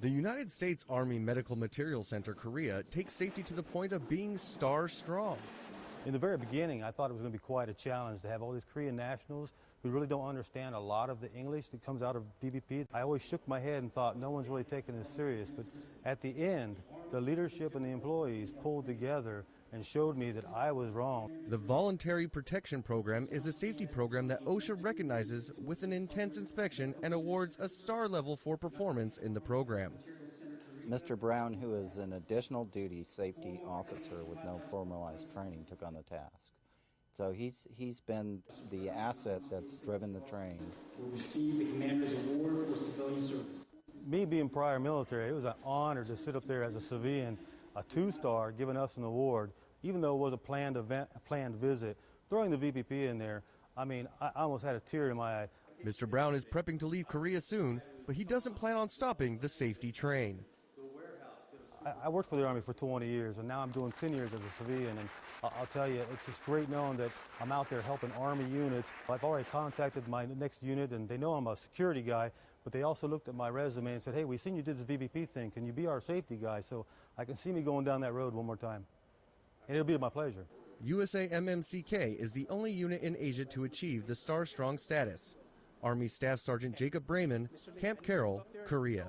The United States Army Medical Materiel Center, Korea, takes safety to the point of being star strong. In the very beginning, I thought it was going to be quite a challenge to have all these Korean nationals who really don't understand a lot of the English that comes out of VPP. I always shook my head and thought no one's really taking this serious. But at the end, the leadership and the employees pulled together and showed me that I was wrong. The Voluntary Protection Program is a safety program that OSHA recognizes with an intense inspection and awards a star level for performance in the program. Mr. Brown, who is an additional duty safety officer with no formalized training, took on the task. So he's he's been the asset that's driven the train. Will receive the Commander's Award for Civilian Service. Me being prior military, it was an honor to sit up there as a civilian, a two-star, giving us an award, even though it was a planned event, a planned visit. Throwing the VPP in there, I mean, I almost had a tear in my eye. Mr. Brown is prepping to leave Korea soon, but he doesn't plan on stopping the safety train. I, worked for the Army for 20 years, and now I'm doing 10 years as a civilian. And I'll, tell you, it's just great knowing that I'm out there helping Army units. I've already contacted my next unit, and they know I'm a security guy, but they also looked at my resume and said, hey, we seen you did this VPP thing. Can you be our safety guy? So I can see me going down that road one more time. And it'll be my pleasure. USAMMCK is the only unit in Asia to achieve the Star Strong status. Army Staff Sergeant Jacob Brayman, Camp Carroll, Korea.